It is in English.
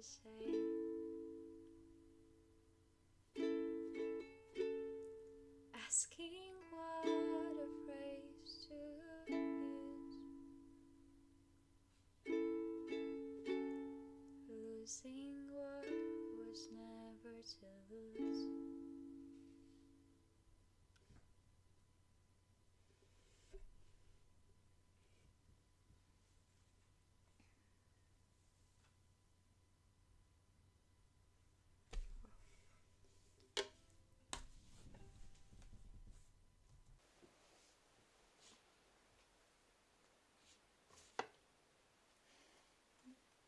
the.